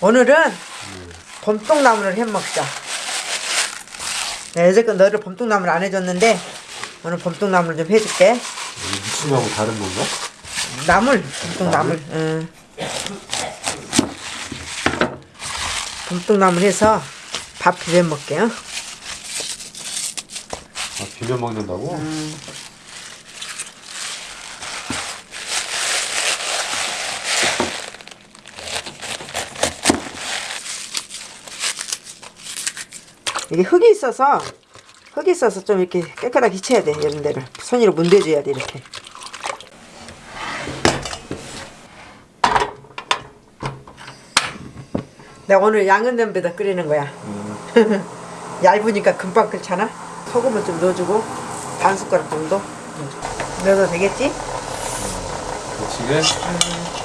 오늘은 봄동나물을 해 먹자. 네, 여태껏 너를 봄동나물 안 해줬는데 오늘 봄동나물 좀 해줄게. 이 무침하고 다른 건가? 나물, 봄동나물. 응. 봄동나물 해서 밥 비벼 먹게요. 아, 비벼 먹는다고? 이게 흙이 있어서 흙이 있어서 좀 이렇게 깨끗하게 씻어야 돼 이런 데를. 손으로 문대줘야 돼 이렇게. 내가 오늘 양은 냄비에다 끓이는 거야. 얇으니까 금방 끓잖아? 소금을 좀 넣어주고 반 숟가락 정도? 넣어도 되겠지? 거치게?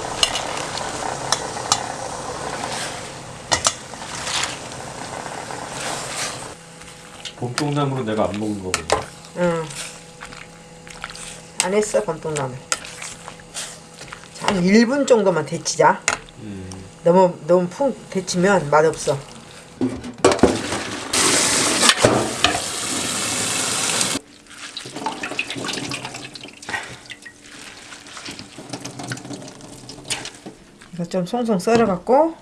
봄동나물은 내가 안 먹은 거거든. 응. 안 했어 봄동나물 자, 한 1분 정도만 데치자 음. 너무 너무 푹 데치면 맛없어. 이거 좀 송송 썰어 갖고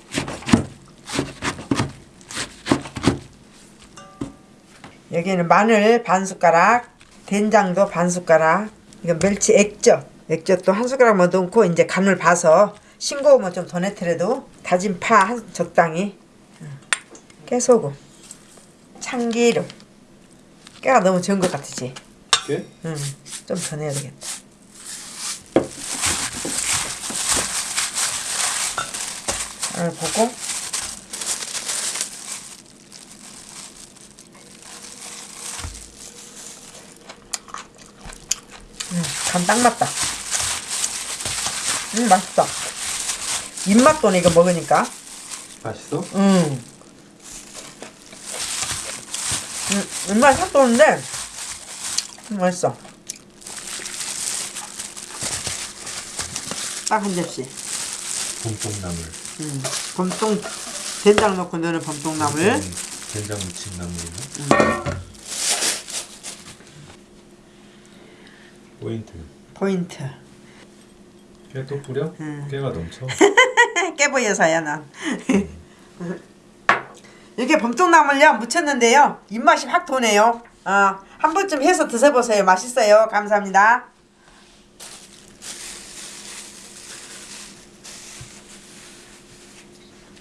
여기는 마늘 반 숟가락, 된장도 반 숟가락, 이거 멸치 액젓, 액젓도 한 숟가락만 넣고 이제 간을 봐서 싱거우면 좀더 넣더라도 다진 파한 적당히, 응. 깨소금, 참기름, 깨가 너무 적은 것 같으지? 이렇게? 응, 좀더 넣어야 되겠다. 간을 보고 음, 간딱 맞다. 음, 맛있다. 입맛 도네, 이거 먹으니까. 맛있어? 음. 음, 입맛 싹 도는데, 음, 맛있어. 딱 한 접시. 봄동나물. 음, 범똥, 된장 넣고 넣는 범똥나물. 음, 된장 무침 나물이네. 포인트. 포인트. 깨 또 뿌려? 음. 깨가 넘쳐. 깨 보여서야 난. 이렇게 범똥나물요 무쳤는데요 입맛이 확 도네요. 어, 한 번쯤 해서 드셔보세요. 맛있어요. 감사합니다.